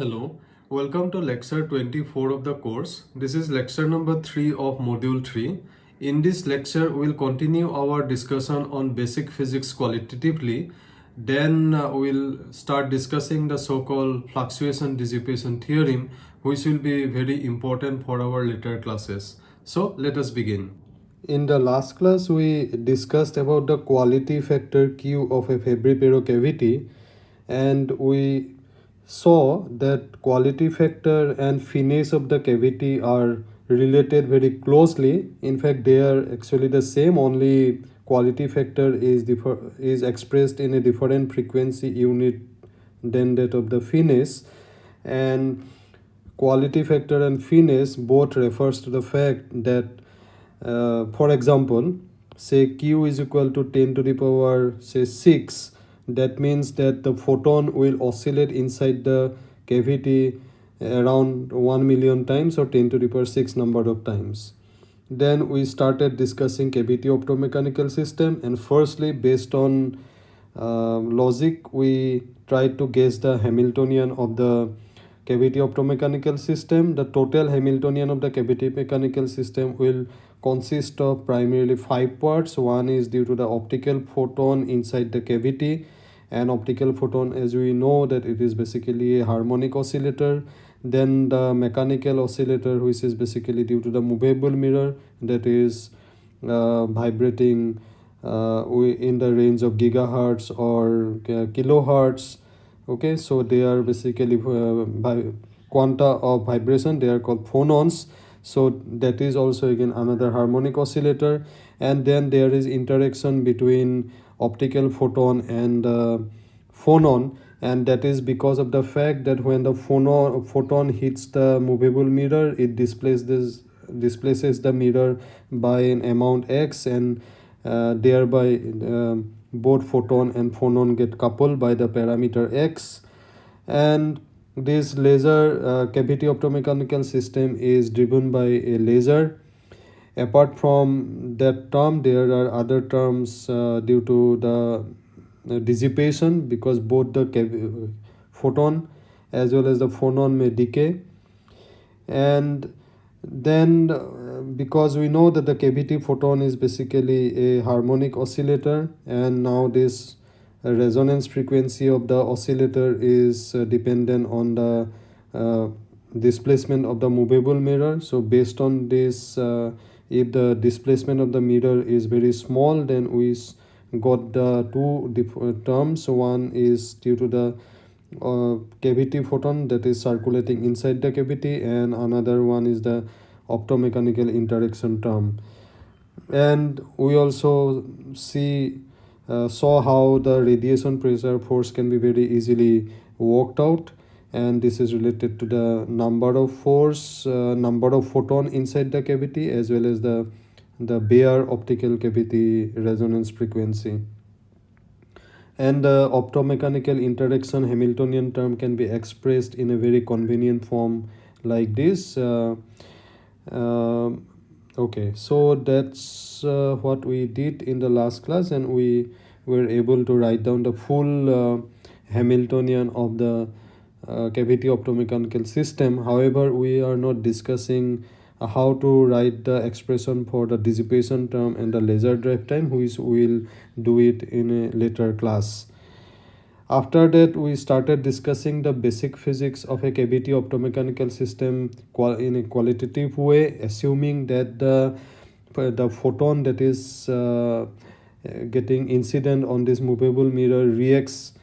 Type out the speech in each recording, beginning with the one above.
Hello, welcome to lecture 24 of the course. This is lecture number 3 of module 3. In this lecture, we'll continue our discussion on basic physics qualitatively. Then uh, we'll start discussing the so-called fluctuation dissipation theorem, which will be very important for our later classes. So let us begin. In the last class, we discussed about the quality factor Q of a Fabry-Pérot cavity and we saw that quality factor and finesse of the cavity are related very closely. In fact they are actually the same only quality factor is differ is expressed in a different frequency unit than that of the finesse. And quality factor and finesse both refers to the fact that uh, for example say q is equal to 10 to the power say 6 that means that the photon will oscillate inside the cavity around 1 million times or 10 to the power 6 number of times. Then we started discussing cavity optomechanical system and firstly based on uh, logic we tried to guess the hamiltonian of the cavity optomechanical system. The total hamiltonian of the cavity mechanical system will consist of primarily five parts. One is due to the optical photon inside the cavity an optical photon as we know that it is basically a harmonic oscillator. Then the mechanical oscillator which is basically due to the movable mirror that is uh, vibrating uh, in the range of gigahertz or uh, kilohertz. Okay so they are basically uh, by quanta of vibration. They are called phonons. So that is also again another harmonic oscillator. And then there is interaction between optical photon and uh, phonon. And that is because of the fact that when the phonon photon hits the movable mirror it displaces this displaces the mirror by an amount x and uh, thereby uh, both photon and phonon get coupled by the parameter x. And this laser uh, cavity optomechanical system is driven by a laser apart from that term there are other terms uh, due to the uh, dissipation because both the photon as well as the phonon may decay. And then uh, because we know that the cavity photon is basically a harmonic oscillator and now this resonance frequency of the oscillator is uh, dependent on the uh, displacement of the movable mirror. So based on this if the displacement of the mirror is very small then we got the two uh, terms. One is due to the uh, cavity photon that is circulating inside the cavity and another one is the optomechanical interaction term. And we also see uh, saw how the radiation pressure force can be very easily worked out and this is related to the number of force uh, number of photon inside the cavity as well as the the bare optical cavity resonance frequency. And the optomechanical interaction hamiltonian term can be expressed in a very convenient form like this uh, uh, okay. So that's uh, what we did in the last class and we were able to write down the full uh, hamiltonian of the uh, cavity optomechanical system. However we are not discussing uh, how to write the expression for the dissipation term and the laser drive time which we'll do it in a later class. After that we started discussing the basic physics of a cavity optomechanical system in a qualitative way assuming that the the photon that is uh, getting incident on this movable mirror reacts uh,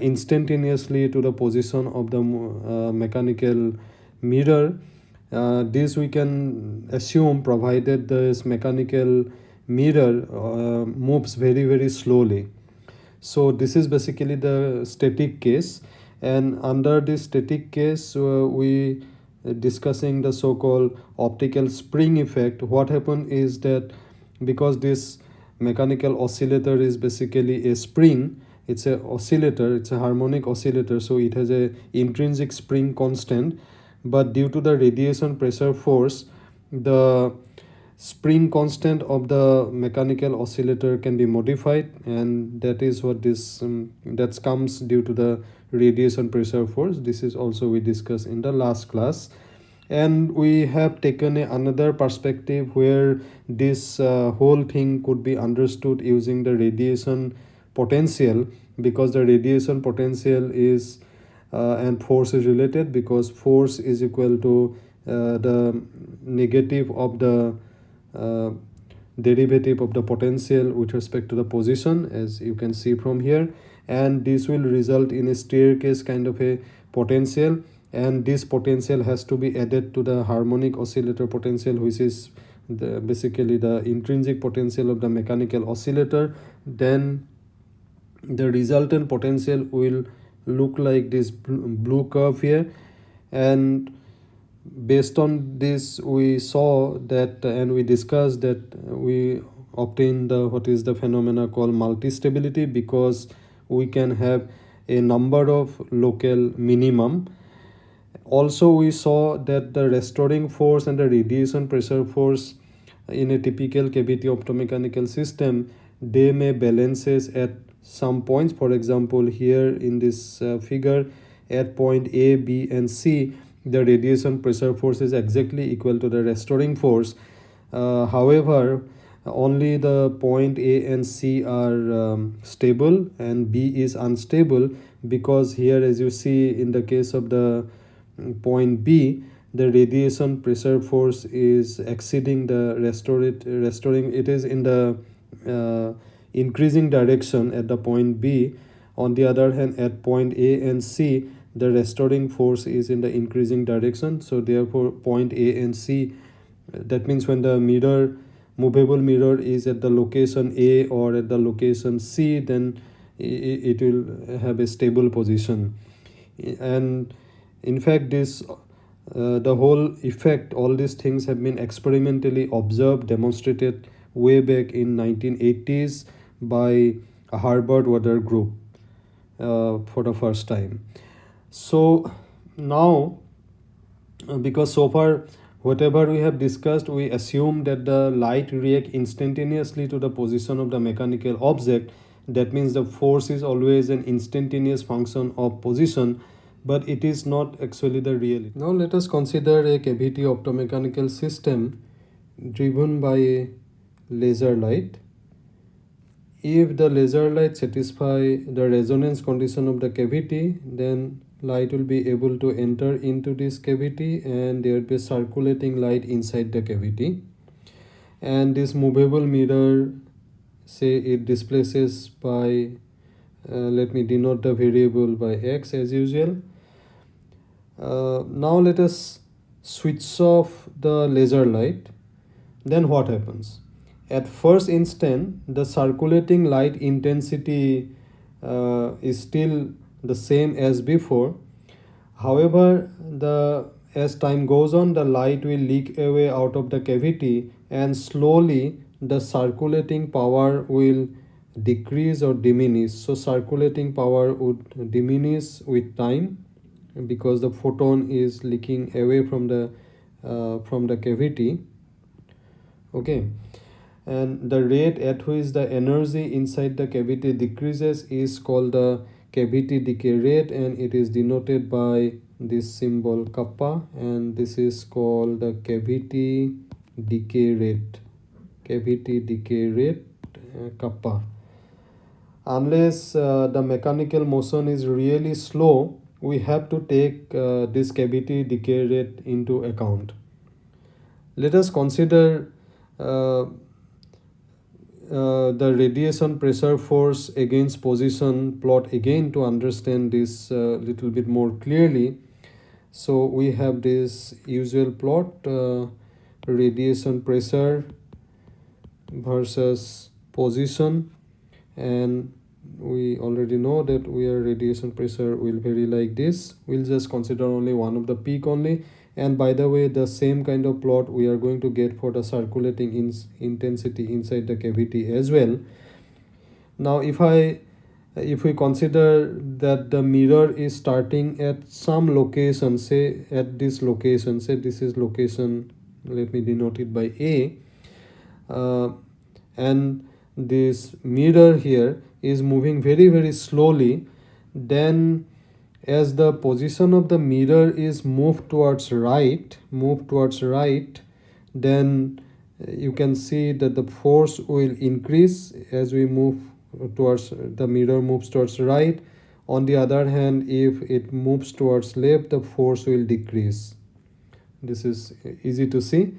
instantaneously to the position of the uh, mechanical mirror. Uh, this we can assume provided this mechanical mirror uh, moves very very slowly. So this is basically the static case. And under this static case uh, we discussing the so-called optical spring effect. What happened is that because this mechanical oscillator is basically a spring it's a oscillator it's a harmonic oscillator so it has a intrinsic spring constant. But due to the radiation pressure force the spring constant of the mechanical oscillator can be modified and that is what this um, that comes due to the radiation pressure force. This is also we discussed in the last class. And we have taken a, another perspective where this uh, whole thing could be understood using the radiation potential because the radiation potential is uh, and force is related because force is equal to uh, the negative of the uh, derivative of the potential with respect to the position as you can see from here. And this will result in a staircase kind of a potential and this potential has to be added to the harmonic oscillator potential which is the basically the intrinsic potential of the mechanical oscillator. Then the resultant potential will look like this blue curve here. And based on this we saw that and we discussed that we obtain the what is the phenomena called multi-stability because we can have a number of local minimum. Also we saw that the restoring force and the radiation pressure force in a typical cavity optomechanical system they may balances at some points. For example here in this uh, figure at point a b and c the radiation pressure force is exactly equal to the restoring force. Uh, however only the point a and c are um, stable and b is unstable because here as you see in the case of the point B, the radiation pressure force is exceeding the restored, restoring, it is in the uh, increasing direction at the point B. On the other hand, at point A and C, the restoring force is in the increasing direction. So therefore, point A and C, that means when the mirror, movable mirror is at the location A or at the location C, then it, will have a stable position. And in fact this uh, the whole effect all these things have been experimentally observed demonstrated way back in 1980s by a Herbert Walther group uh, for the first time so now uh, because so far whatever we have discussed we assume that the light react instantaneously to the position of the mechanical object that means the force is always an instantaneous function of position but it is not actually the reality. Now let us consider a cavity optomechanical system driven by laser light. If the laser light satisfy the resonance condition of the cavity, then light will be able to enter into this cavity and there will be circulating light inside the cavity. And this movable mirror, say it displaces by uh, let me denote the variable by x as usual. Uh, now let us switch off the laser light. Then what happens at first instant the circulating light intensity uh, is still the same as before. However the as time goes on the light will leak away out of the cavity and slowly the circulating power will decrease or diminish. So circulating power would diminish with time because the photon is leaking away from the uh, from the cavity. Okay and the rate at which the energy inside the cavity decreases is called the cavity decay rate and it is denoted by this symbol kappa and this is called the cavity decay rate. Cavity decay rate uh, kappa. Unless uh, the mechanical motion is really slow we have to take uh, this cavity decay rate into account. Let us consider uh, the radiation pressure force against position plot again to understand this uh, little bit more clearly. So we have this usual plot uh, radiation pressure versus position. And we already know that where radiation pressure will vary like this. We'll just consider only one of the peak only and by the way the same kind of plot we are going to get for the circulating in intensity inside the cavity as well. Now if i if we consider that the mirror is starting at some location say at this location say this is location let me denote it by a uh, and this mirror here is moving very very slowly then as the position of the mirror is moved towards right move towards right then uh, you can see that the force will increase as we move towards the mirror moves towards right. On the other hand if it moves towards left the force will decrease. This is easy to see.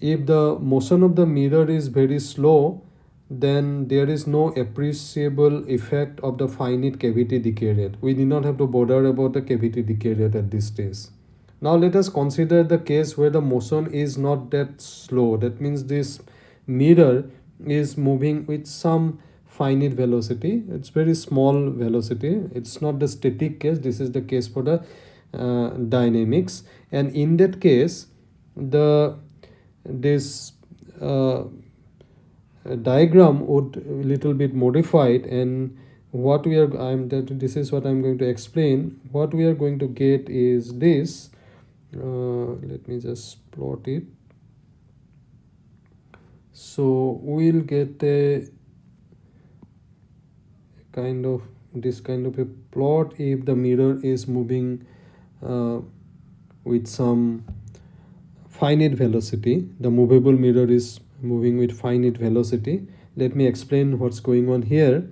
If the motion of the mirror is very slow then there is no appreciable effect of the finite cavity decay rate. We need not have to bother about the cavity decay rate at this stage. Now let us consider the case where the motion is not that slow. That means this mirror is moving with some finite velocity. It's very small velocity. It's not the static case. This is the case for the uh, dynamics. And in that case, the this uh, diagram would little bit modified and what we are i'm that this is what i'm going to explain. What we are going to get is this. Uh, let me just plot it. So we'll get a kind of this kind of a plot if the mirror is moving uh, with some finite velocity. The movable mirror is moving with finite velocity. Let me explain what's going on here.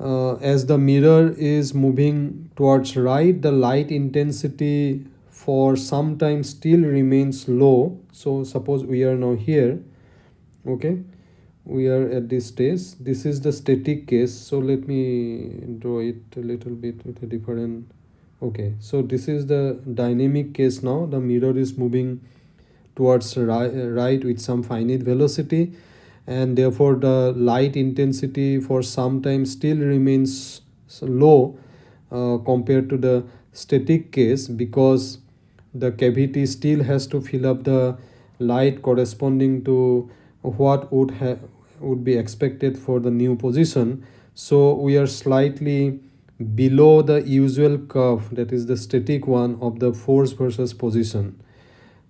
Uh, as the mirror is moving towards right the light intensity for some time still remains low. So suppose we are now here okay? We are at this stage. This is the static case. So let me draw it a little bit with a different okay? So this is the dynamic case now. The mirror is moving towards right with some finite velocity and therefore the light intensity for some time still remains low uh, compared to the static case because the cavity still has to fill up the light corresponding to what would have would be expected for the new position. So we are slightly below the usual curve that is the static one of the force versus position.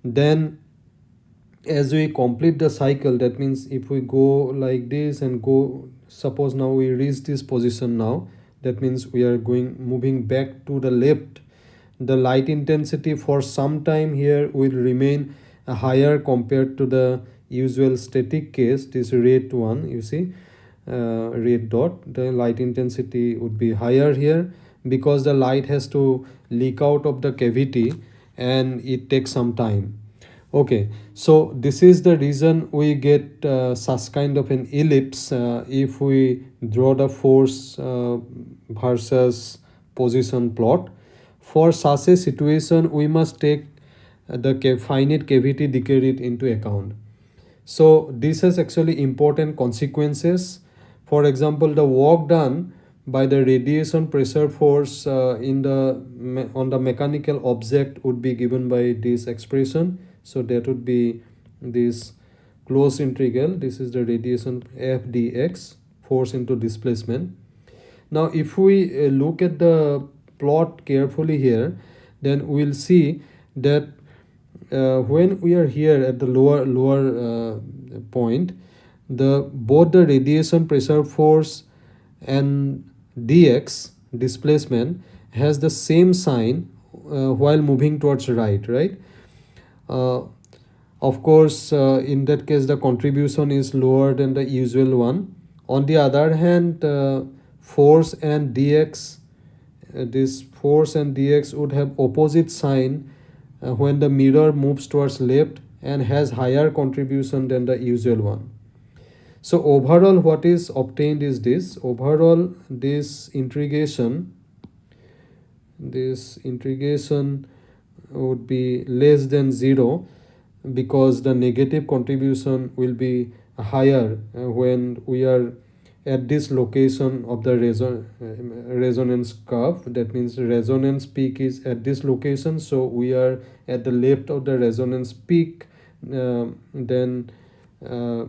Then as we complete the cycle that means if we go like this and go suppose now we reach this position now that means we are going moving back to the left. The light intensity for some time here will remain higher compared to the usual static case. This red one you see uh, red dot. The light intensity would be higher here because the light has to leak out of the cavity and it takes some time okay so this is the reason we get uh, such kind of an ellipse uh, if we draw the force uh, versus position plot. For such a situation we must take the finite cavity decay into account. So this has actually important consequences. For example the work done by the radiation pressure force uh, in the on the mechanical object would be given by this expression so that would be this closed integral this is the radiation f dx force into displacement. Now if we uh, look at the plot carefully here then we'll see that uh, when we are here at the lower lower uh, point the both the radiation pressure force and dx displacement has the same sign uh, while moving towards right right of course uh, in that case the contribution is lower than the usual one. On the other hand uh, force and dx this force and dx would have opposite sign when the mirror moves towards left and has higher contribution than the usual one. So overall what is obtained is this. Overall this integration this integration would be less than 0 because the negative contribution will be higher uh, when we are at this location of the reson uh, resonance curve. That means resonance peak is at this location so we are at the left of the resonance peak. Uh, then uh,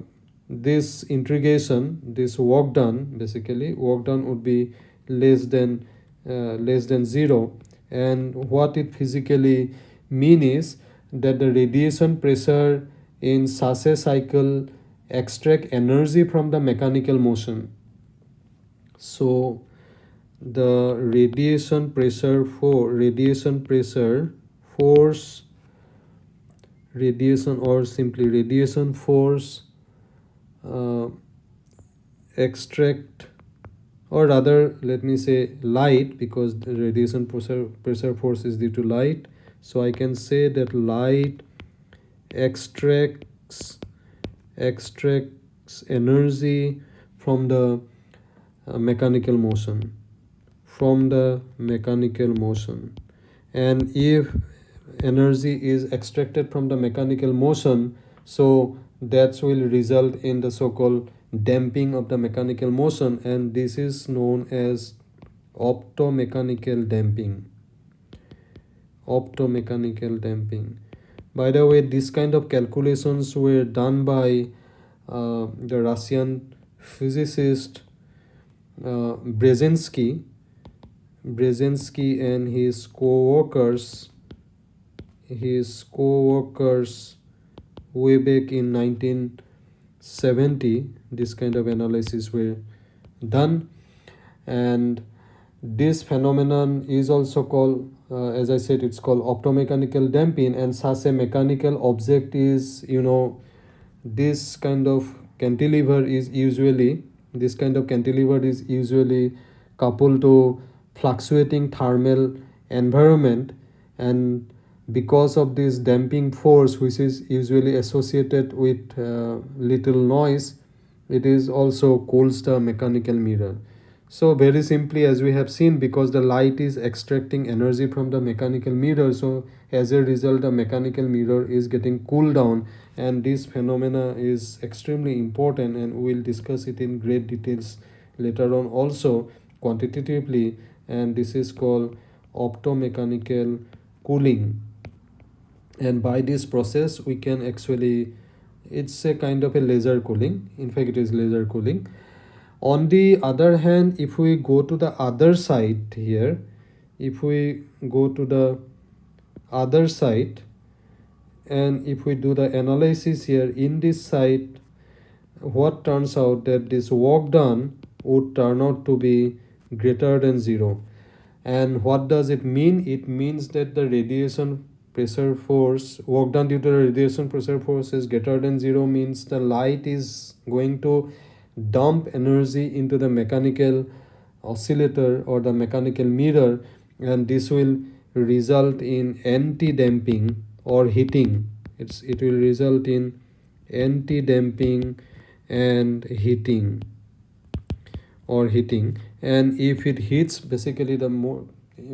this integration this work done basically work done would be less than uh, less than zero and what it physically mean is that the radiation pressure in a cycle extract energy from the mechanical motion. So the radiation pressure for radiation pressure force radiation or simply radiation force uh, extract or rather let me say light because the radiation pressure, pressure force is due to light. So I can say that light extracts extracts energy from the uh, mechanical motion from the mechanical motion. And if energy is extracted from the mechanical motion so that will result in the so-called damping of the mechanical motion and this is known as optomechanical damping. Optomechanical damping. By the way this kind of calculations were done by uh, the russian physicist uh, Braginsky. Braginsky and his co-workers his co-workers way back in 1970 this kind of analysis were done. And this phenomenon is also called uh, as i said it's called optomechanical damping. And such a mechanical object is you know this kind of cantilever is usually this kind of cantilever is usually coupled to fluctuating thermal environment. And because of this damping force which is usually associated with uh, little noise it is also cools the mechanical mirror. So very simply as we have seen because the light is extracting energy from the mechanical mirror so as a result the mechanical mirror is getting cooled down and this phenomena is extremely important and we will discuss it in great details later on also quantitatively and this is called optomechanical cooling and by this process we can actually it's a kind of a laser cooling. In fact it is laser cooling. On the other hand if we go to the other side here if we go to the other side and if we do the analysis here in this side what turns out that this work done would turn out to be greater than zero. And what does it mean? It means that the radiation pressure force work done due to the radiation pressure force is greater than zero means the light is going to dump energy into the mechanical oscillator or the mechanical mirror and this will result in anti-damping or heating. It's it will result in anti-damping and heating or heating. And if it heats basically the more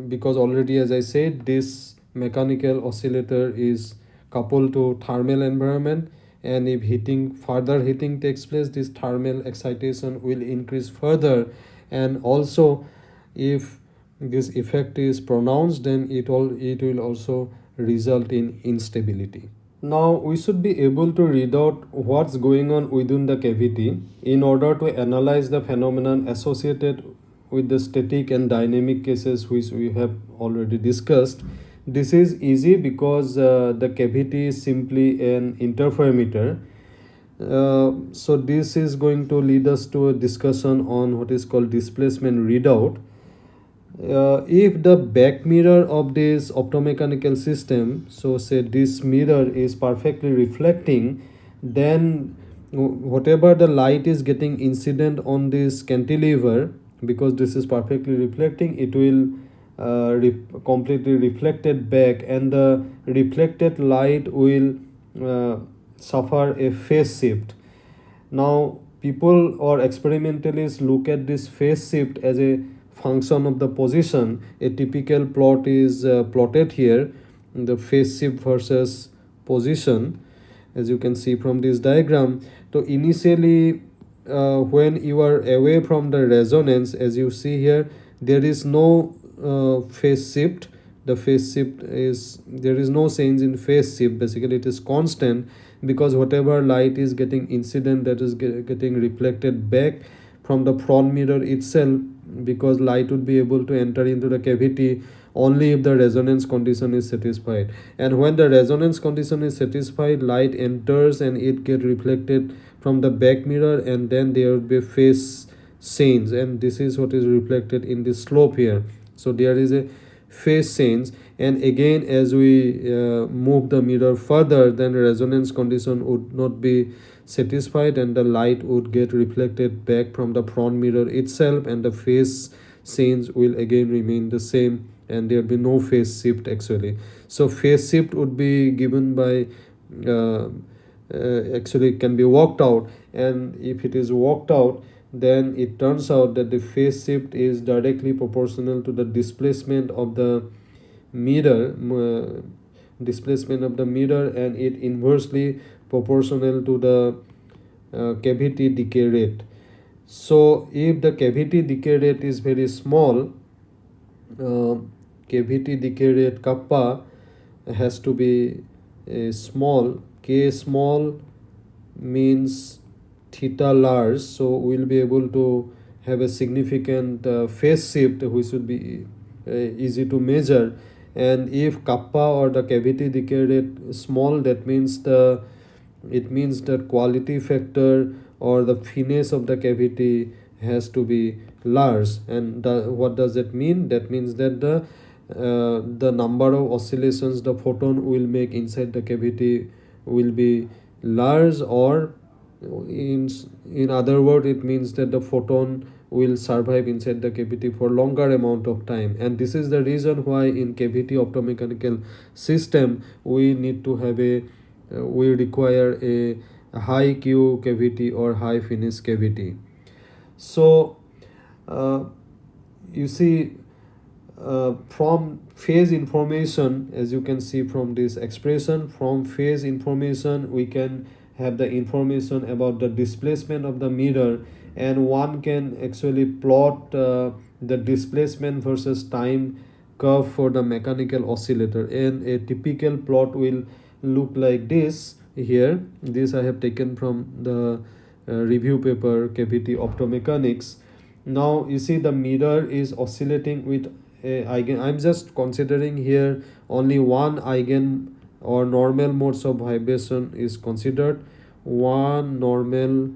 because already as i said this mechanical oscillator is coupled to thermal environment and if heating further heating takes place this thermal excitation will increase further. And also if this effect is pronounced then it all it will also result in instability. Now we should be able to read out what's going on within the cavity in order to analyze the phenomenon associated with the static and dynamic cases which we have already discussed this is easy because uh, the cavity is simply an interferometer. Uh, so this is going to lead us to a discussion on what is called displacement readout. Uh, if the back mirror of this optomechanical system so say this mirror is perfectly reflecting then whatever the light is getting incident on this cantilever because this is perfectly reflecting it will uh, re completely reflected back and the reflected light will uh, suffer a phase shift. Now people or experimentalists look at this phase shift as a function of the position. A typical plot is uh, plotted here the phase shift versus position as you can see from this diagram. So initially uh, when you are away from the resonance as you see here there is no uh, phase shift. The phase shift is there is no change in phase shift. Basically it is constant because whatever light is getting incident that is get, getting reflected back from the front mirror itself because light would be able to enter into the cavity only if the resonance condition is satisfied. And when the resonance condition is satisfied light enters and it get reflected from the back mirror and then there would be phase change. And this is what is reflected in the slope here so there is a phase change. And again as we uh, move the mirror further then resonance condition would not be satisfied and the light would get reflected back from the front mirror itself and the phase change will again remain the same and there will be no phase shift actually. So phase shift would be given by uh, uh, actually can be worked out. And if it is worked out then it turns out that the phase shift is directly proportional to the displacement of the mirror uh, displacement of the mirror and it inversely proportional to the uh, cavity decay rate. So if the cavity decay rate is very small uh, cavity decay rate kappa has to be uh, small. K small means theta large so we'll be able to have a significant uh, phase shift which would be uh, easy to measure. And if kappa or the cavity decay rate small that means the it means the quality factor or the finesse of the cavity has to be large. And the, what does that mean? That means that the uh, the number of oscillations the photon will make inside the cavity will be large or in in other word it means that the photon will survive inside the cavity for longer amount of time. And this is the reason why in cavity optomechanical system we need to have a uh, we require a, high q cavity or high finesse cavity. So uh, you see uh, from phase information as you can see from this expression from phase information we can have the information about the displacement of the mirror and one can actually plot uh, the displacement versus time curve for the mechanical oscillator. And a typical plot will look like this here. This i have taken from the uh, review paper cavity optomechanics. Now you see the mirror is oscillating with a eigen i'm just considering here only one eigen or normal modes of vibration is considered. One normal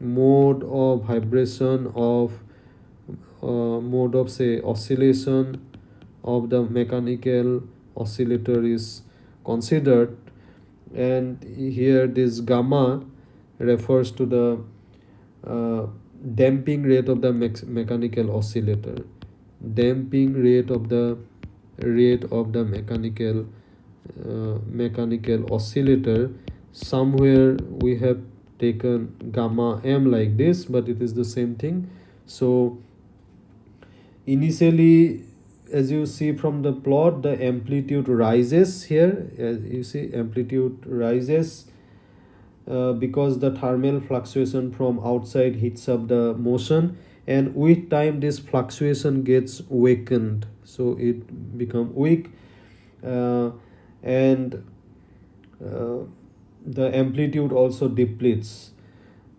mode of vibration of uh, mode of say oscillation of the mechanical oscillator is considered. And here this gamma refers to the uh, damping rate of the me mechanical oscillator. Damping rate of the rate of the mechanical uh, mechanical oscillator. Somewhere we have taken gamma m like this but it is the same thing. So initially as you see from the plot the amplitude rises here. As you see amplitude rises uh, because the thermal fluctuation from outside heats up the motion and with time this fluctuation gets weakened. So it become weak. Uh, and uh, the amplitude also depletes.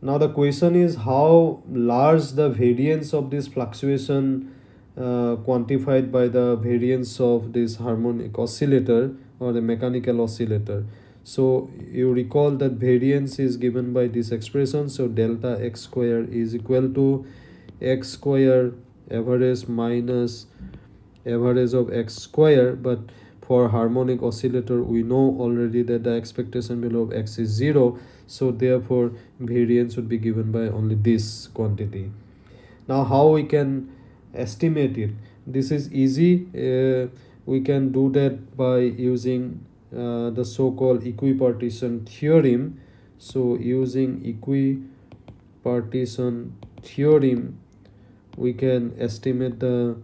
Now the question is how large the variance of this fluctuation uh, quantified by the variance of this harmonic oscillator or the mechanical oscillator. So you recall that variance is given by this expression. So delta x square is equal to x square average minus average of x square. But for harmonic oscillator we know already that the expectation value of x is 0 so therefore variance would be given by only this quantity. Now how we can estimate it? This is easy. Uh, we can do that by using uh, the so-called equipartition theorem. So using equipartition theorem we can estimate the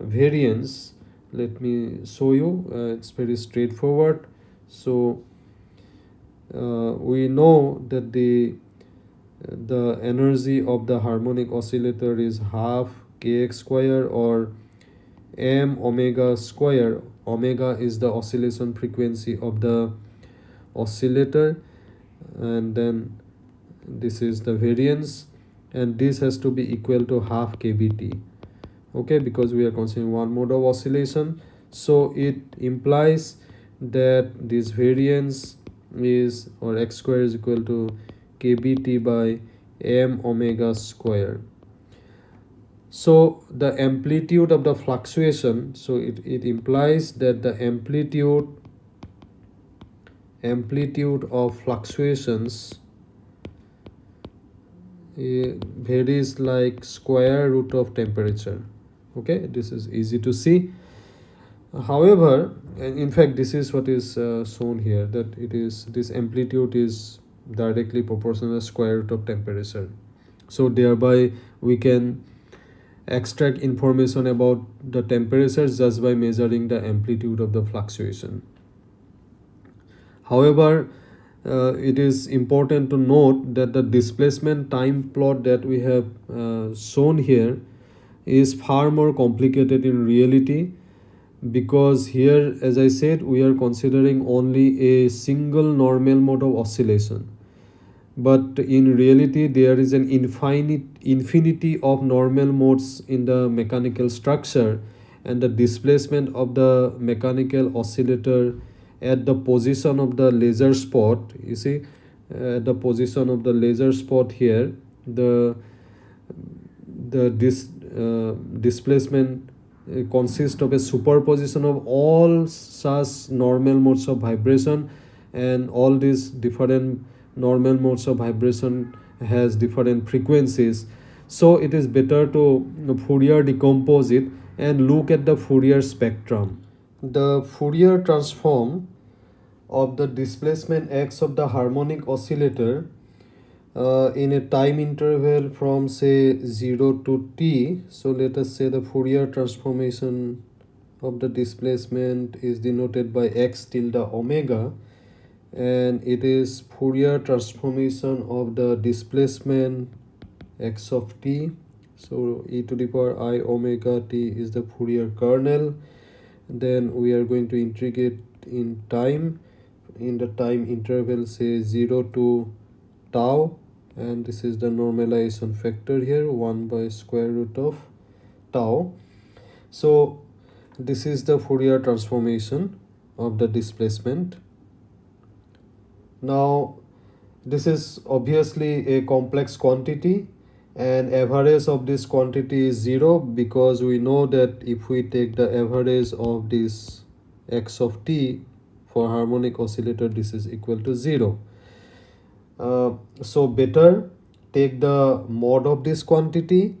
variance let me show you. Uh, it's very straightforward. So uh, we know that the the energy of the harmonic oscillator is half kx square or m omega square. Omega is the oscillation frequency of the oscillator. And then this is the variance. And this has to be equal to half kbt okay because we are considering one mode of oscillation. So it implies that this variance is or x square is equal to kbt by m omega square so the amplitude of the fluctuation so it, it implies that the amplitude amplitude of fluctuations uh, varies like square root of temperature okay this is easy to see. However in fact this is what is uh, shown here that it is this amplitude is directly proportional to square root of temperature. So thereby we can extract information about the temperature just by measuring the amplitude of the fluctuation. However uh, it is important to note that the displacement time plot that we have uh, shown here is far more complicated in reality because here as I said we are considering only a single normal mode of oscillation. But in reality there is an infinite infinity of normal modes in the mechanical structure and the displacement of the mechanical oscillator at the position of the laser spot. You see at the position of the laser spot here the the uh, displacement uh, consists of a superposition of all such normal modes of vibration and all these different normal modes of vibration has different frequencies. So it is better to Fourier decompose it and look at the Fourier spectrum. The Fourier transform of the displacement x of the harmonic oscillator uh, in a time interval from say 0 to t. So let us say the Fourier transformation of the displacement is denoted by x tilde omega and it is Fourier transformation of the displacement x of t. So e to the power i omega t is the Fourier kernel. Then we are going to integrate in time in the time interval say 0 to tau and this is the normalization factor here 1 by square root of tau. So this is the Fourier transformation of the displacement. Now this is obviously a complex quantity and average of this quantity is 0 because we know that if we take the average of this x of t for harmonic oscillator this is equal to 0 uh, so better take the mod of this quantity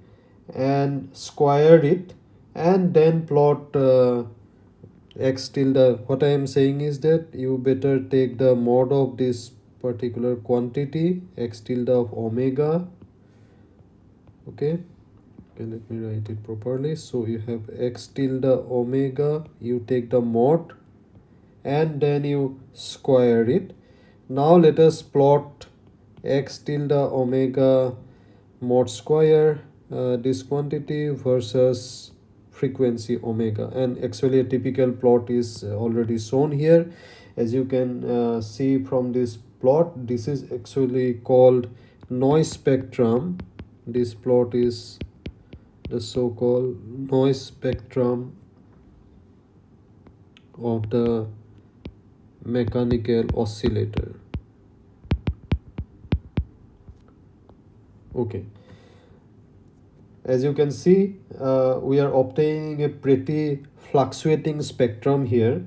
and square it and then plot uh, x tilde what i am saying is that you better take the mod of this particular quantity x tilde of omega okay? Okay let me write it properly. So you have x tilde omega you take the mod and then you square it now let us plot x tilde omega mod square uh, this quantity versus frequency omega. And actually a typical plot is already shown here. As you can uh, see from this plot this is actually called noise spectrum. This plot is the so-called noise spectrum of the mechanical oscillator. Okay. As you can see uh, we are obtaining a pretty fluctuating spectrum here.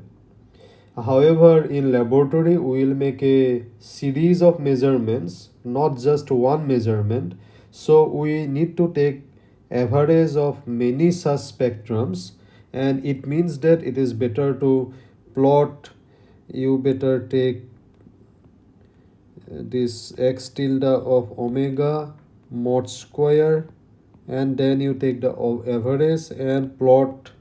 However in laboratory we will make a series of measurements not just one measurement. So we need to take average of many such spectrums and it means that it is better to plot you better take this x tilde of omega mod square and then you take the average and plot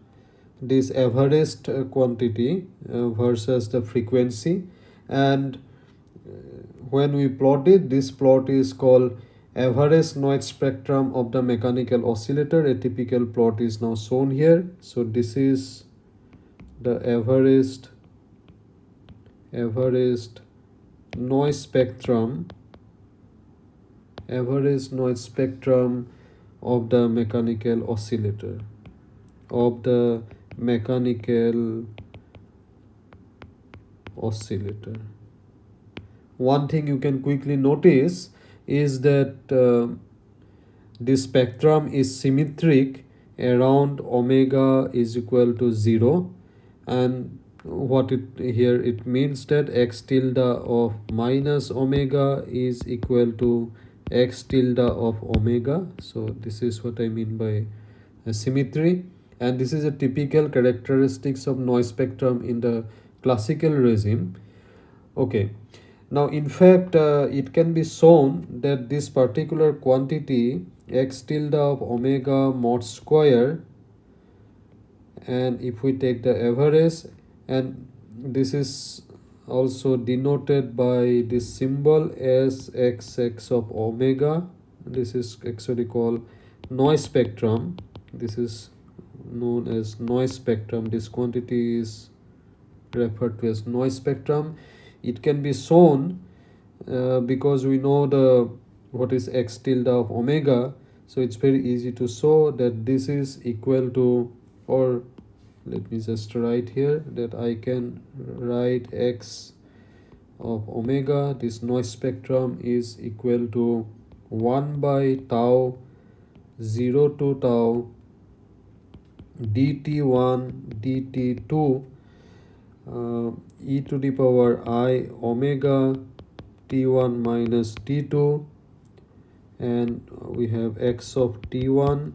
this averaged quantity uh, versus the frequency. And uh, when we plot it this plot is called average noise spectrum of the mechanical oscillator. A typical plot is now shown here. So this is the averaged averaged noise spectrum average noise spectrum of the mechanical oscillator of the mechanical oscillator. One thing you can quickly notice is that uh, this spectrum is symmetric around omega is equal to 0 and what it here it means that x tilde of minus omega is equal to x tilde of omega. So this is what i mean by symmetry. And this is a typical characteristics of noise spectrum in the classical regime. Okay. Now in fact uh, it can be shown that this particular quantity x tilde of omega mod square and if we take the average and this is also denoted by this symbol as xx of omega. This is actually called noise spectrum. This is known as noise spectrum. This quantity is referred to as noise spectrum. It can be shown uh, because we know the what is x tilde of omega. So it's very easy to show that this is equal to or let me just write here that I can write x of omega. This noise spectrum is equal to 1 by tau 0 to tau dt1 dt2 uh, e to the power i omega t1 minus t2 and we have x of t1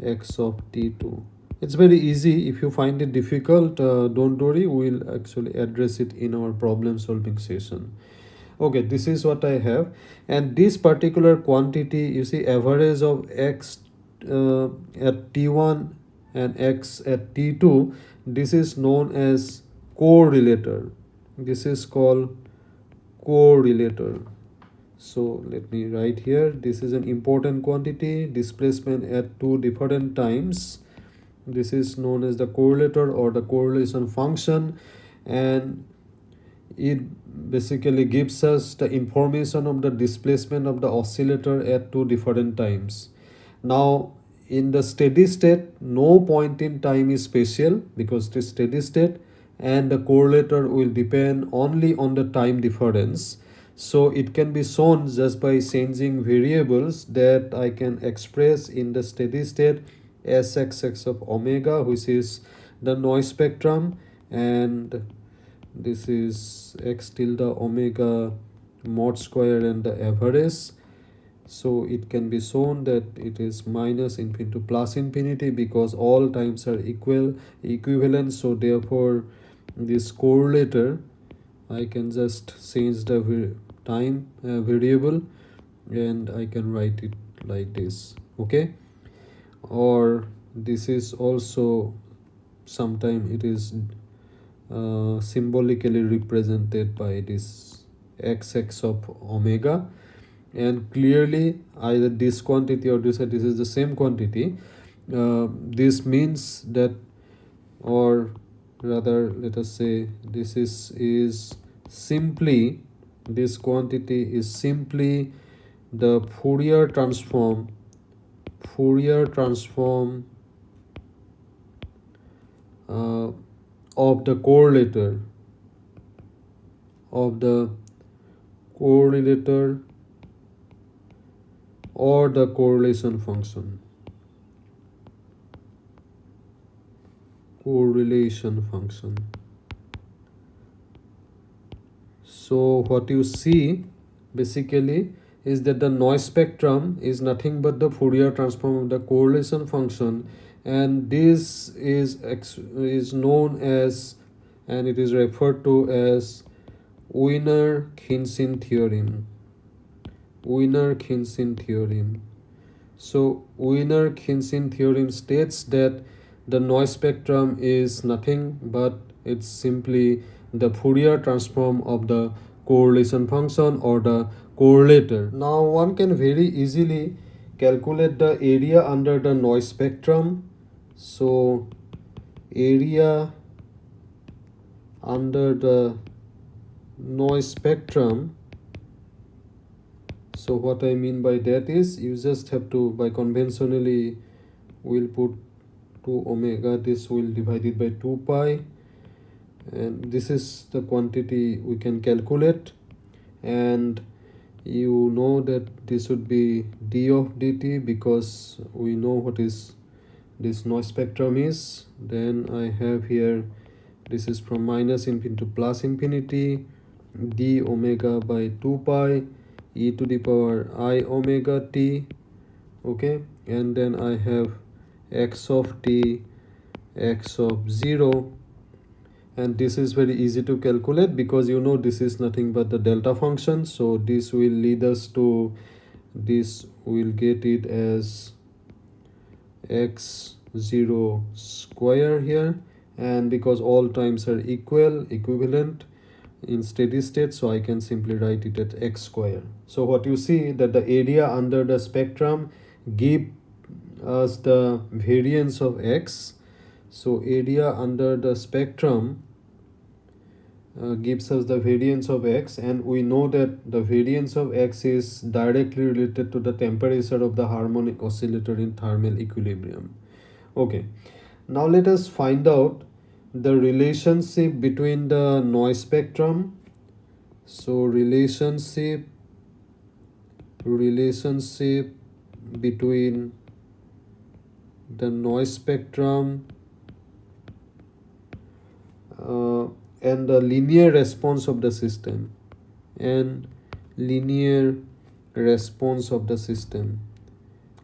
x of t2 it's very easy. If you find it difficult uh, don't worry. We'll actually address it in our problem solving session. Okay this is what i have. And this particular quantity you see average of x uh, at t1 and x at t2 this is known as correlator. This is called correlator. So let me write here. This is an important quantity displacement at two different times this is known as the correlator or the correlation function. And it basically gives us the information of the displacement of the oscillator at two different times. Now in the steady state no point in time is special because is steady state and the correlator will depend only on the time difference. So it can be shown just by changing variables that I can express in the steady state sxx of omega which is the noise spectrum and this is x tilde omega mod square and the average so it can be shown that it is minus infinity to plus infinity because all times are equal equivalent. So therefore this correlator I can just change the time uh, variable and I can write it like this okay or this is also sometime it is uh, symbolically represented by this xx of omega. And clearly either this quantity or this this is the same quantity uh, this means that or rather let us say this is is simply this quantity is simply the Fourier transform Fourier transform uh, of the correlator of the correlator or the correlation function. Correlation function. So what you see basically is that the noise spectrum is nothing but the Fourier transform of the correlation function and this is is known as and it is referred to as Wiener-Khinchin theorem. Wiener-Khinchin theorem. So Wiener-Khinchin theorem states that the noise spectrum is nothing but it's simply the Fourier transform of the correlation function or the correlator. Now one can very easily calculate the area under the noise spectrum. So area under the noise spectrum so what I mean by that is you just have to by conventionally we'll put 2 omega this will divide it by 2 pi and this is the quantity we can calculate. And you know that this would be d of dt because we know what is this noise spectrum is. Then I have here this is from minus infinity to plus infinity d omega by 2 pi e to the power i omega t okay? And then I have x of t x of 0 and this is very easy to calculate because you know this is nothing but the delta function. So this will lead us to this will get it as x0 square here. And because all times are equal equivalent in steady state so I can simply write it at x square. So what you see that the area under the spectrum give us the variance of x so area under the spectrum uh, gives us the variance of x and we know that the variance of x is directly related to the temperature of the harmonic oscillator in thermal equilibrium. Okay. Now let us find out the relationship between the noise spectrum. So relationship relationship between the noise spectrum uh, and the linear response of the system. And linear response of the system.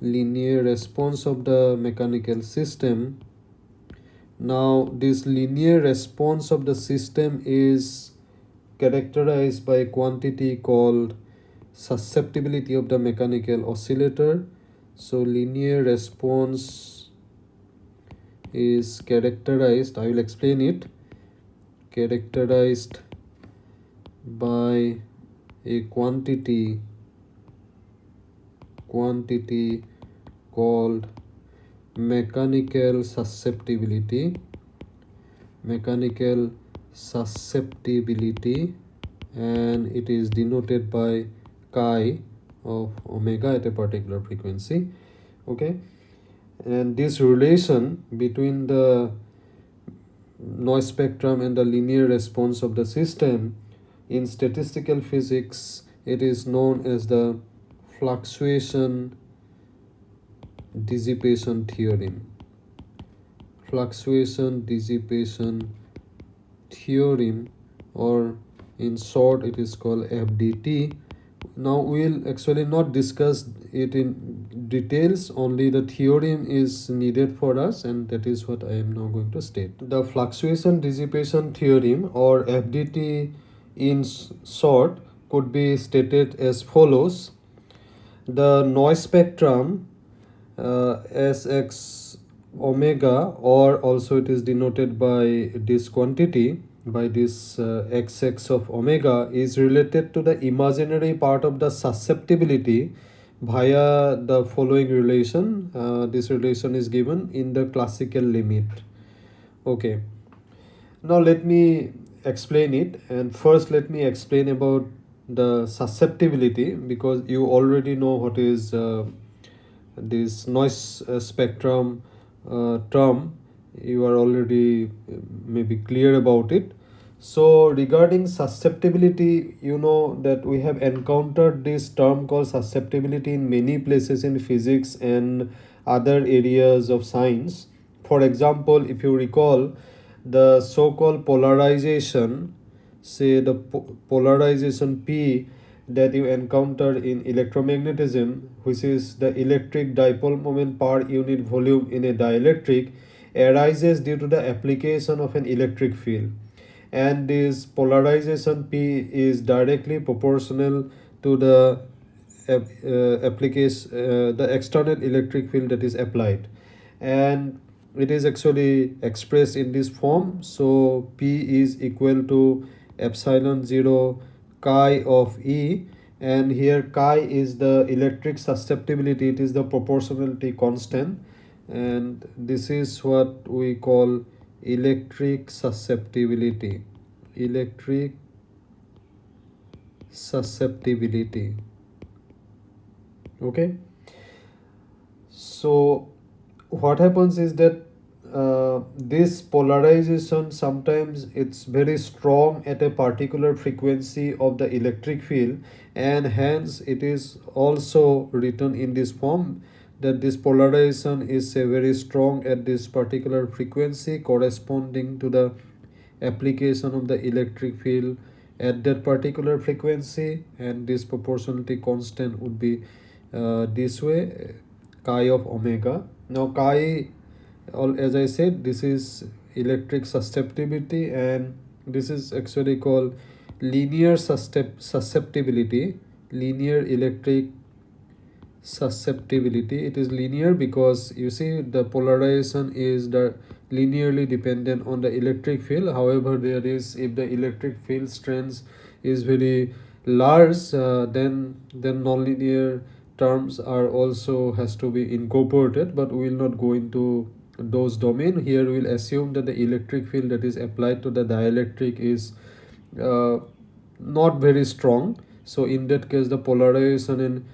Linear response of the mechanical system. Now this linear response of the system is characterized by a quantity called susceptibility of the mechanical oscillator. So linear response is characterized i will explain it characterized by a quantity quantity called mechanical susceptibility mechanical susceptibility and it is denoted by chi of omega at a particular frequency okay? And this relation between the noise spectrum and the linear response of the system. In statistical physics it is known as the fluctuation dissipation theorem. Fluctuation dissipation theorem or in short it is called FDT now we'll actually not discuss it in details only the theorem is needed for us and that is what I am now going to state. The fluctuation dissipation theorem or FDT in short could be stated as follows. The noise spectrum uh, Sx omega or also it is denoted by this quantity by this uh, xx of omega is related to the imaginary part of the susceptibility via the following relation uh, this relation is given in the classical limit. Okay. Now let me explain it and first let me explain about the susceptibility because you already know what is uh, this noise uh, spectrum uh, term. You are already uh, maybe clear about it so regarding susceptibility you know that we have encountered this term called susceptibility in many places in physics and other areas of science. For example if you recall the so-called polarization say the po polarization p that you encounter in electromagnetism which is the electric dipole moment per unit volume in a dielectric arises due to the application of an electric field and this polarization p is directly proportional to the uh, application uh, the external electric field that is applied. And it is actually expressed in this form. So p is equal to epsilon 0 chi of E. And here chi is the electric susceptibility. It is the proportionality constant. And this is what we call electric susceptibility. Electric susceptibility. Okay? So what happens is that uh, this polarization sometimes it's very strong at a particular frequency of the electric field and hence it is also written in this form that this polarization is very strong at this particular frequency corresponding to the application of the electric field at that particular frequency and this proportionality constant would be uh, this way chi of omega. Now chi all as i said this is electric susceptibility and this is actually called linear susceptibility linear electric susceptibility. It is linear because you see the polarization is the linearly dependent on the electric field. However there is if the electric field strength is very large uh, then then nonlinear terms are also has to be incorporated but we will not go into those domain. Here we'll assume that the electric field that is applied to the dielectric is uh, not very strong. So in that case the polarization in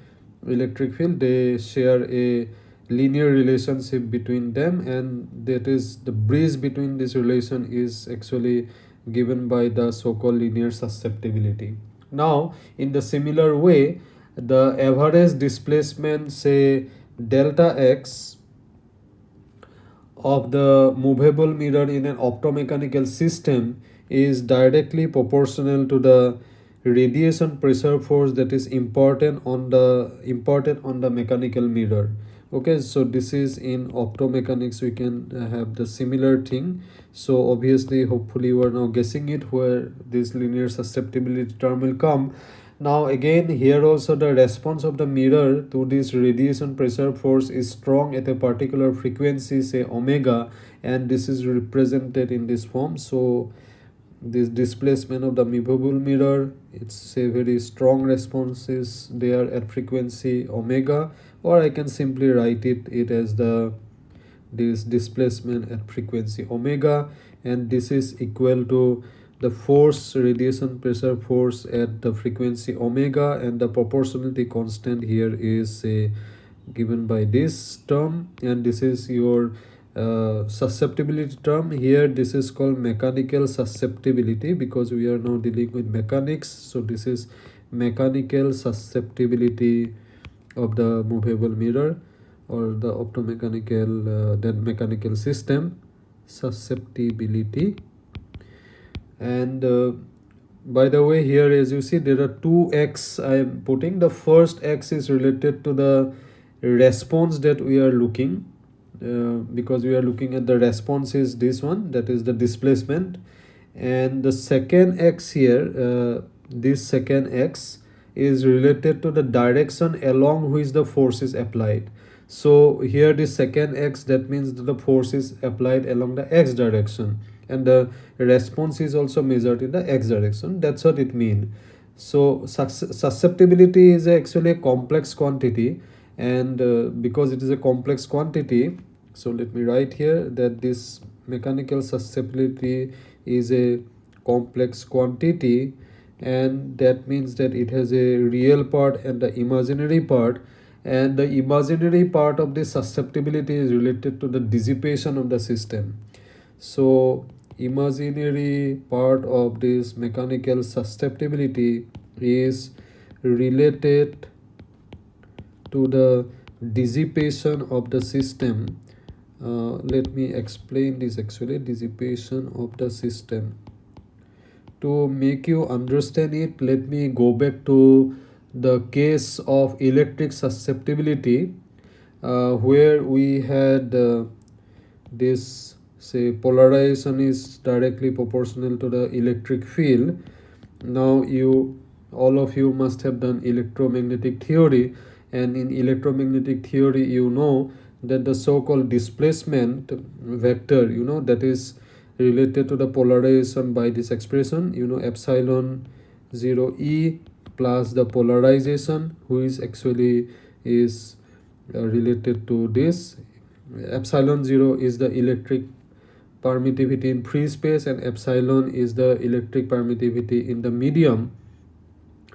electric field they share a linear relationship between them and that is the bridge between this relation is actually given by the so-called linear susceptibility. Now in the similar way the average displacement say delta x of the movable mirror in an optomechanical system is directly proportional to the radiation pressure force that is important on the important on the mechanical mirror. Okay so this is in optomechanics we can uh, have the similar thing. So obviously hopefully you are now guessing it where this linear susceptibility term will come. Now again here also the response of the mirror to this radiation pressure force is strong at a particular frequency say omega and this is represented in this form. So this displacement of the movable mirror it's a very strong responses there at frequency omega or i can simply write it it as the this displacement at frequency omega and this is equal to the force radiation pressure force at the frequency omega and the proportionality constant here is uh, given by this term and this is your uh, susceptibility term here this is called mechanical susceptibility because we are now dealing with mechanics. So this is mechanical susceptibility of the movable mirror or the optomechanical uh, then mechanical system susceptibility. And uh, by the way here as you see there are two x i am putting. The first x is related to the response that we are looking uh, because we are looking at the response is this one that is the displacement. And the second x here uh, this second x is related to the direction along which the force is applied. So here the second x that means the force is applied along the x direction. And the response is also measured in the x direction. That's what it means. So sus susceptibility is actually a complex quantity and uh, because it is a complex quantity so let me write here that this mechanical susceptibility is a complex quantity and that means that it has a real part and the imaginary part. And the imaginary part of the susceptibility is related to the dissipation of the system. So imaginary part of this mechanical susceptibility is related to the dissipation of the system. Uh, let me explain this actually dissipation of the system. To make you understand it let me go back to the case of electric susceptibility uh, where we had uh, this say polarization is directly proportional to the electric field. Now you all of you must have done electromagnetic theory and in electromagnetic theory you know that the so-called displacement vector you know that is related to the polarization by this expression you know epsilon 0 e plus the polarization who is actually is uh, related to this. Epsilon 0 is the electric permittivity in free space and epsilon is the electric permittivity in the medium.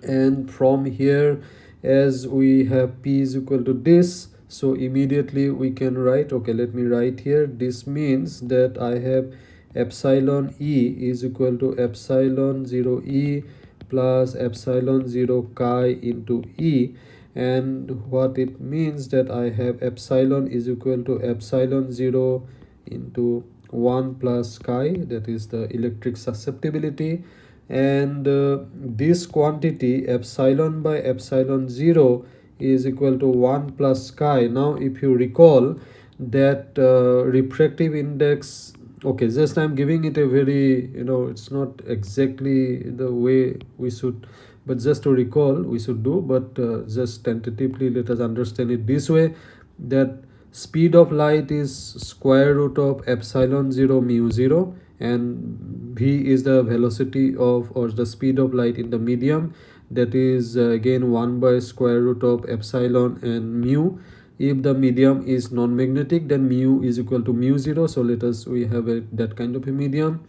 And from here as we have p is equal to this so immediately we can write okay let me write here. This means that i have epsilon e is equal to epsilon 0 e plus epsilon 0 chi into e. And what it means that i have epsilon is equal to epsilon 0 into 1 plus chi that is the electric susceptibility and uh, this quantity epsilon by epsilon 0 is equal to 1 plus chi. Now if you recall that uh, refractive index okay just i'm giving it a very you know it's not exactly the way we should but just to recall we should do but uh, just tentatively let us understand it this way that speed of light is square root of epsilon 0 mu 0 and v is the velocity of or the speed of light in the medium. That is uh, again 1 by square root of epsilon and mu. If the medium is non-magnetic then mu is equal to mu 0 so let us we have a, that kind of a medium.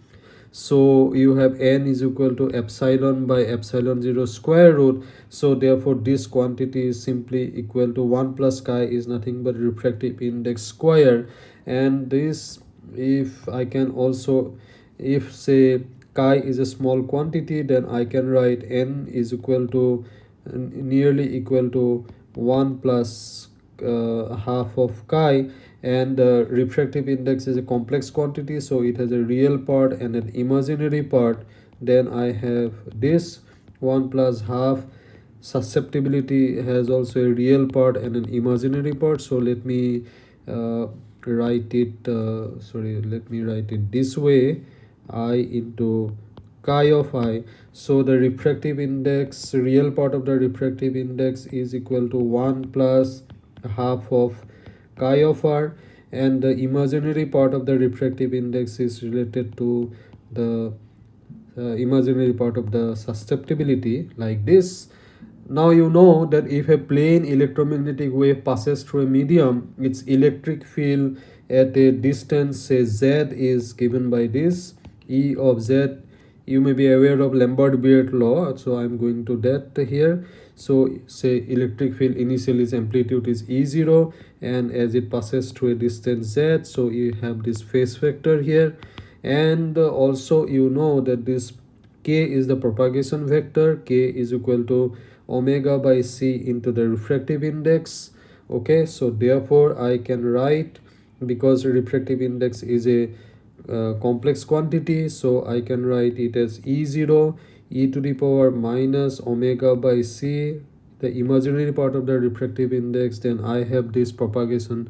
So you have n is equal to epsilon by epsilon 0 square root. So therefore this quantity is simply equal to 1 plus chi is nothing but refractive index square. And this if i can also if say chi is a small quantity then i can write n is equal to nearly equal to 1 plus uh, half of chi. And the refractive index is a complex quantity so it has a real part and an imaginary part. Then i have this 1 plus half. Susceptibility has also a real part and an imaginary part. So let me uh, write it uh, sorry let me write it this way. I into chi of i. So the refractive index real part of the refractive index is equal to 1 plus half of chi of r. And the imaginary part of the refractive index is related to the uh, imaginary part of the susceptibility like this now you know that if a plane electromagnetic wave passes through a medium its electric field at a distance say z is given by this. E of z you may be aware of Lambert-Beer law so i'm going to that here. So say electric field initial is amplitude is e0 and as it passes through a distance z so you have this phase vector here. And also you know that this k is the propagation vector. K is equal to omega by c into the refractive index okay? So therefore i can write because refractive index is a uh, complex quantity so i can write it as e0 e to the power minus omega by c the imaginary part of the refractive index then i have this propagation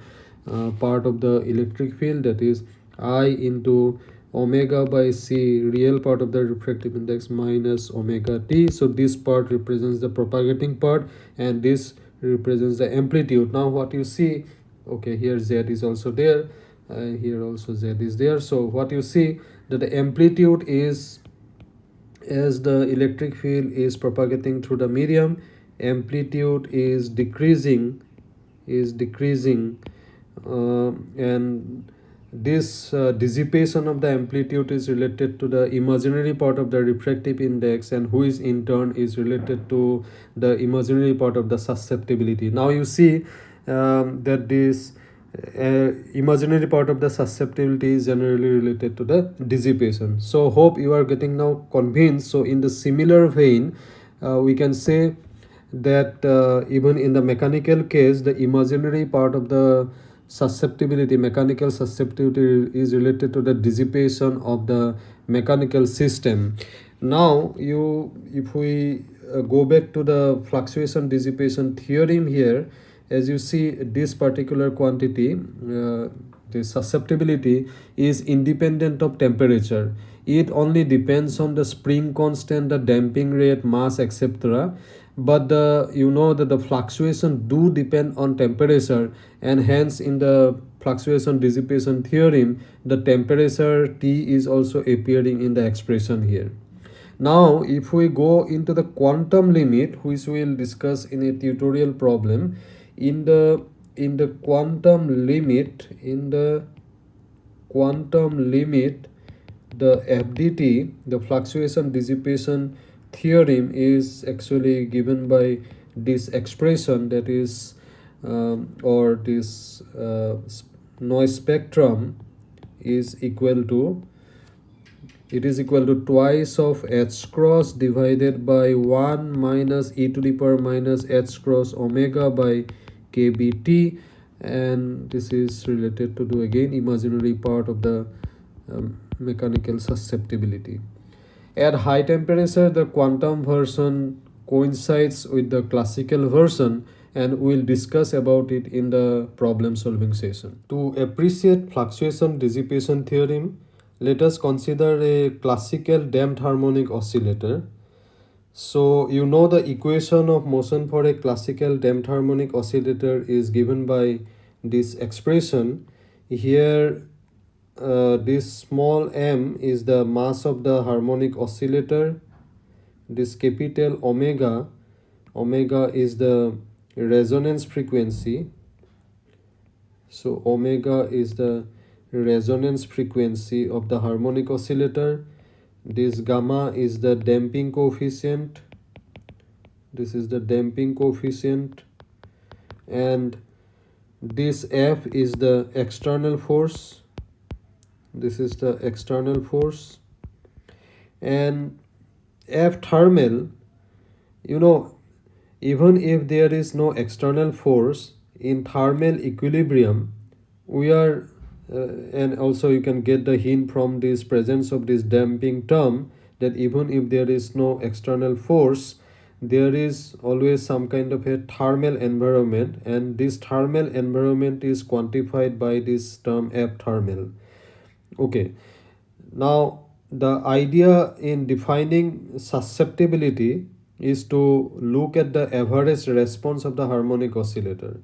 uh, part of the electric field that is i into omega by c real part of the refractive index minus omega t. So this part represents the propagating part and this represents the amplitude. Now what you see okay here z is also there uh, here also z is there. So what you see that the amplitude is as the electric field is propagating through the medium amplitude is decreasing is decreasing uh, and this uh, dissipation of the amplitude is related to the imaginary part of the refractive index and who is in turn is related to the imaginary part of the susceptibility. Now you see um, that this uh, imaginary part of the susceptibility is generally related to the dissipation. So hope you are getting now convinced. So in the similar vein uh, we can say that uh, even in the mechanical case the imaginary part of the susceptibility mechanical susceptibility is related to the dissipation of the mechanical system. Now you if we uh, go back to the fluctuation dissipation theorem here as you see this particular quantity uh, the susceptibility is independent of temperature. It only depends on the spring constant the damping rate mass etc but the you know that the fluctuation do depend on temperature and hence in the fluctuation dissipation theorem the temperature t is also appearing in the expression here. Now if we go into the quantum limit which we will discuss in a tutorial problem in the in the quantum limit in the quantum limit the fdt the fluctuation dissipation theorem is actually given by this expression that is um, or this uh, noise spectrum is equal to it is equal to twice of h cross divided by 1 minus e to the power minus h cross omega by kbt and this is related to do again imaginary part of the um, mechanical susceptibility at high temperature the quantum version coincides with the classical version and we'll discuss about it in the problem solving session. To appreciate fluctuation dissipation theorem, let us consider a classical damped harmonic oscillator. So you know the equation of motion for a classical damped harmonic oscillator is given by this expression. Here uh, this small m is the mass of the harmonic oscillator. This capital omega, omega is the resonance frequency. So omega is the resonance frequency of the harmonic oscillator. This gamma is the damping coefficient. This is the damping coefficient. And this f is the external force this is the external force. And f thermal you know even if there is no external force in thermal equilibrium we are uh, and also you can get the hint from this presence of this damping term that even if there is no external force there is always some kind of a thermal environment and this thermal environment is quantified by this term f thermal okay. Now the idea in defining susceptibility is to look at the average response of the harmonic oscillator.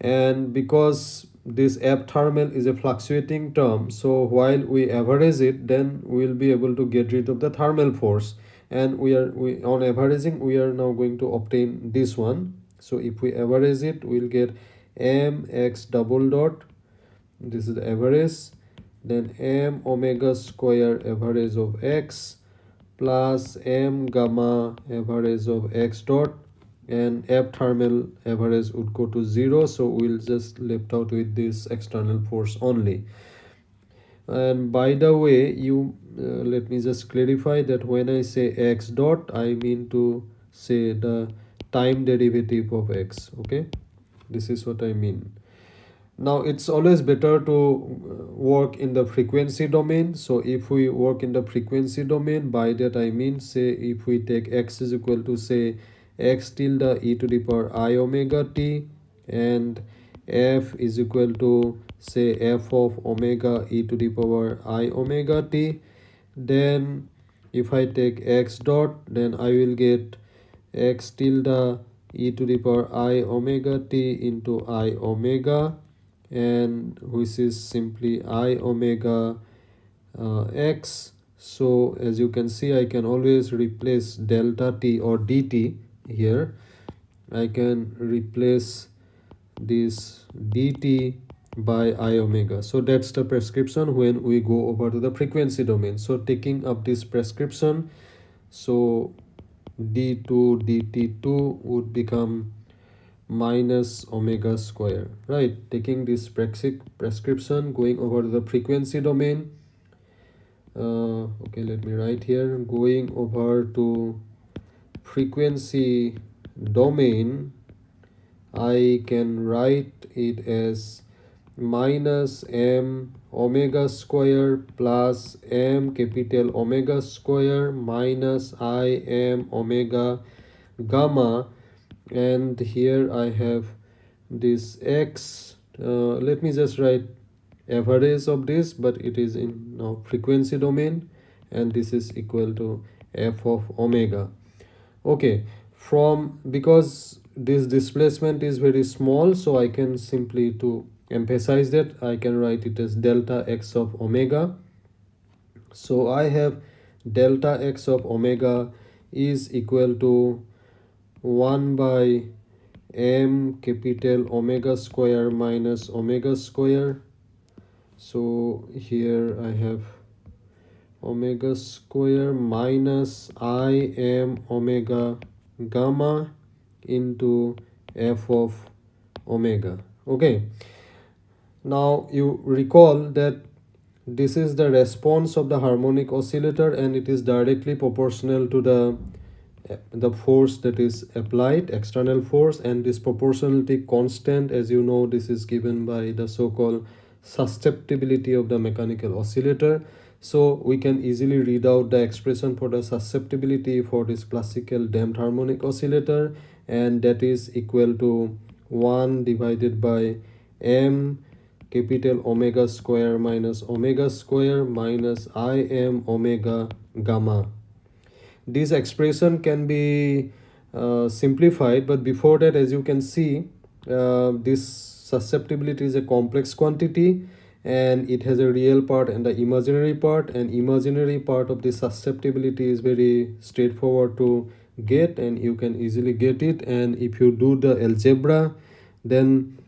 And because this thermal is a fluctuating term so while we average it then we'll be able to get rid of the thermal force. And we are we on averaging we are now going to obtain this one. So if we average it we'll get m x double dot. This is the average then m omega square average of x plus m gamma average of x dot and f thermal average would go to zero. So we'll just left out with this external force only. And by the way you uh, let me just clarify that when i say x dot i mean to say the time derivative of x okay? This is what i mean now it's always better to uh, work in the frequency domain. So if we work in the frequency domain by that i mean say if we take x is equal to say x tilde e to the power i omega t and f is equal to say f of omega e to the power i omega t then if i take x dot then i will get x tilde e to the power i omega t into i omega and which is simply i omega uh, x. So as you can see i can always replace delta t or dt here. I can replace this dt by i omega. So that's the prescription when we go over to the frequency domain. So taking up this prescription so d2 dt2 would become minus omega square right? Taking this prescription going over the frequency domain. Uh, okay let me write here. Going over to frequency domain I can write it as minus m omega square plus m capital omega square minus i m omega gamma and here I have this x. Uh, let me just write average of this but it is in now frequency domain and this is equal to f of omega. Okay from because this displacement is very small so I can simply to emphasize that I can write it as delta x of omega. So I have delta x of omega is equal to 1 by m capital omega square minus omega square. So here I have omega square minus i m omega gamma into f of omega. Okay. Now you recall that this is the response of the harmonic oscillator and it is directly proportional to the the force that is applied external force and this proportionality constant as you know this is given by the so-called susceptibility of the mechanical oscillator. So we can easily read out the expression for the susceptibility for this classical damped harmonic oscillator and that is equal to 1 divided by m capital omega square minus omega square minus i m omega gamma this expression can be uh, simplified but before that as you can see uh, this susceptibility is a complex quantity and it has a real part and the imaginary part and imaginary part of the susceptibility is very straightforward to get and you can easily get it. And if you do the algebra then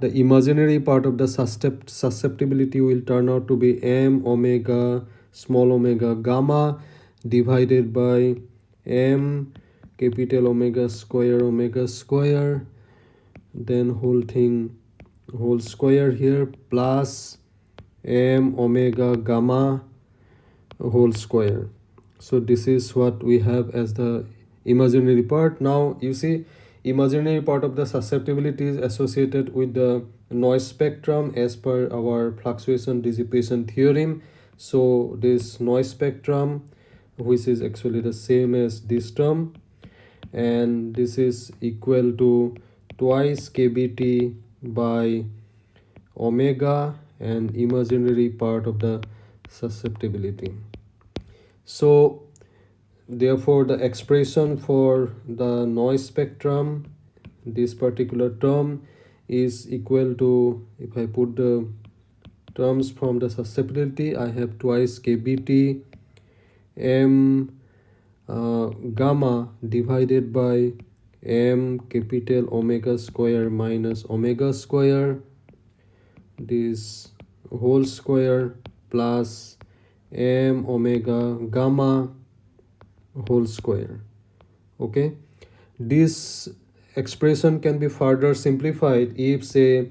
the imaginary part of the susceptibility will turn out to be m omega small omega gamma divided by m capital omega square omega square then whole thing whole square here plus m omega gamma whole square. So this is what we have as the imaginary part. Now you see imaginary part of the susceptibility is associated with the noise spectrum as per our fluctuation dissipation theorem. So this noise spectrum which is actually the same as this term. And this is equal to twice kbt by omega and imaginary part of the susceptibility. So therefore the expression for the noise spectrum this particular term is equal to if i put the terms from the susceptibility i have twice kbt m uh, gamma divided by m capital omega square minus omega square. This whole square plus m omega gamma whole square. Okay? This expression can be further simplified if say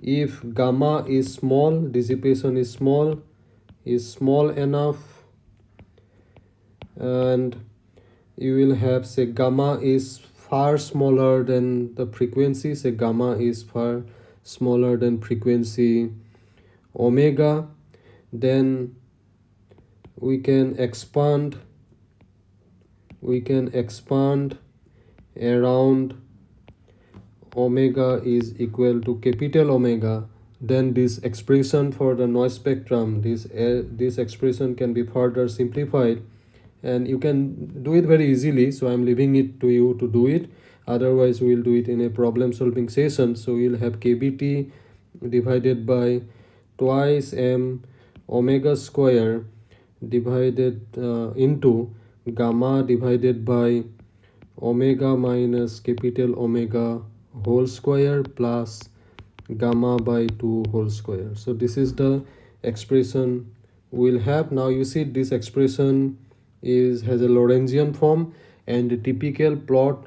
if gamma is small dissipation is small is small enough and you will have say gamma is far smaller than the frequency say gamma is far smaller than frequency omega then we can expand we can expand around omega is equal to capital omega. Then this expression for the noise spectrum this uh, this expression can be further simplified and you can do it very easily so i'm leaving it to you to do it. Otherwise we'll do it in a problem solving session. So we'll have kbt divided by twice m omega square divided uh, into gamma divided by omega minus capital omega whole square plus gamma by 2 whole square. So this is the expression we'll have. Now you see this expression is has a Lorentzian form and the typical plot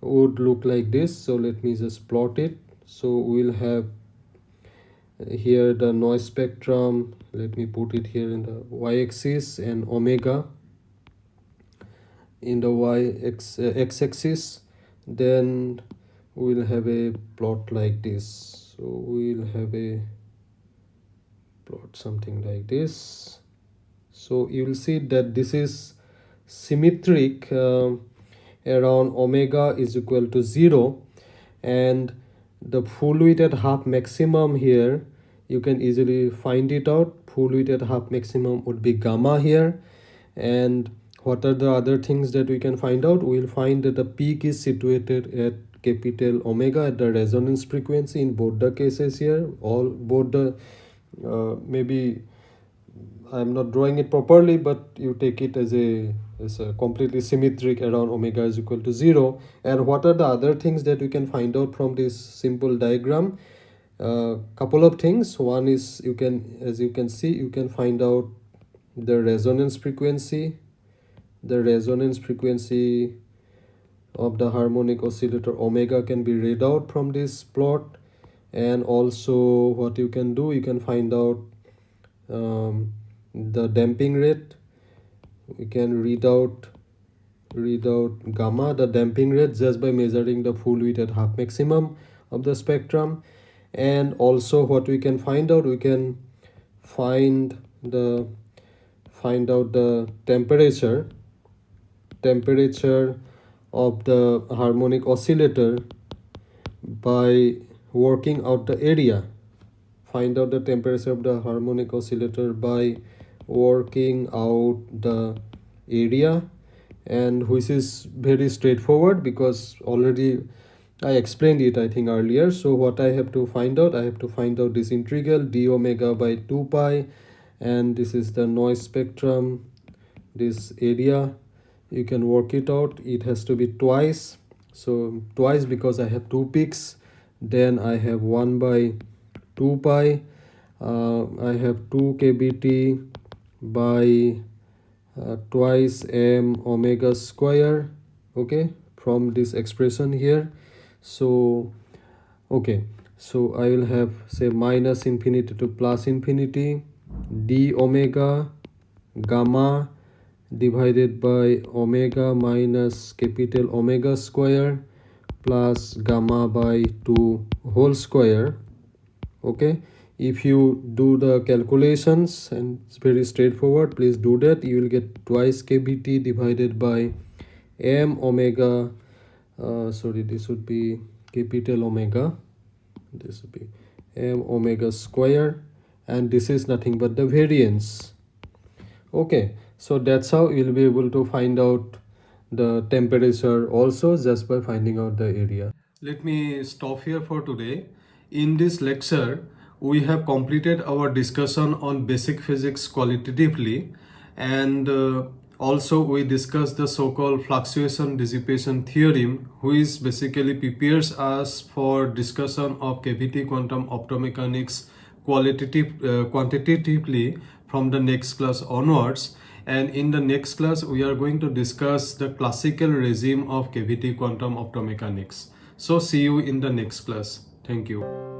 would look like this. So let me just plot it. So we'll have here the noise spectrum. Let me put it here in the y-axis and omega in the y-x uh, then we'll have a plot like this. So we'll have a plot something like this so you will see that this is symmetric uh, around omega is equal to 0 and the full width at half maximum here you can easily find it out. Full width at half maximum would be gamma here. And what are the other things that we can find out? We'll find that the peak is situated at capital omega at the resonance frequency in both the cases here. All both the uh, maybe i'm not drawing it properly but you take it as a as a completely symmetric around omega is equal to zero. And what are the other things that we can find out from this simple diagram? A uh, couple of things. One is you can as you can see you can find out the resonance frequency the resonance frequency of the harmonic oscillator omega can be read out from this plot. And also what you can do you can find out um, the damping rate. We can read out read out gamma the damping rate just by measuring the full width at half maximum of the spectrum. And also what we can find out we can find the find out the temperature temperature of the harmonic oscillator by working out the area. Find out the temperature of the harmonic oscillator by working out the area and which is very straightforward because already I explained it I think earlier. So what I have to find out I have to find out this integral d omega by 2 pi and this is the noise spectrum this area. You can work it out. It has to be twice. So twice because I have two peaks then I have 1 by 2 pi. Uh, I have 2 kBT by uh, twice m omega square okay from this expression here. So okay so I will have say minus infinity to plus infinity d omega gamma divided by omega minus capital omega square plus gamma by 2 whole square okay if you do the calculations and it's very straightforward please do that. You will get twice kbt divided by m omega uh, sorry this would be capital omega. This would be m omega square and this is nothing but the variance. Okay so that's how you'll be able to find out the temperature also just by finding out the area. Let me stop here for today. In this lecture we have completed our discussion on basic physics qualitatively and uh, also we discussed the so-called fluctuation dissipation theorem which basically prepares us for discussion of cavity quantum optomechanics qualitative uh, quantitatively from the next class onwards. And in the next class we are going to discuss the classical regime of cavity quantum optomechanics. So see you in the next class. Thank you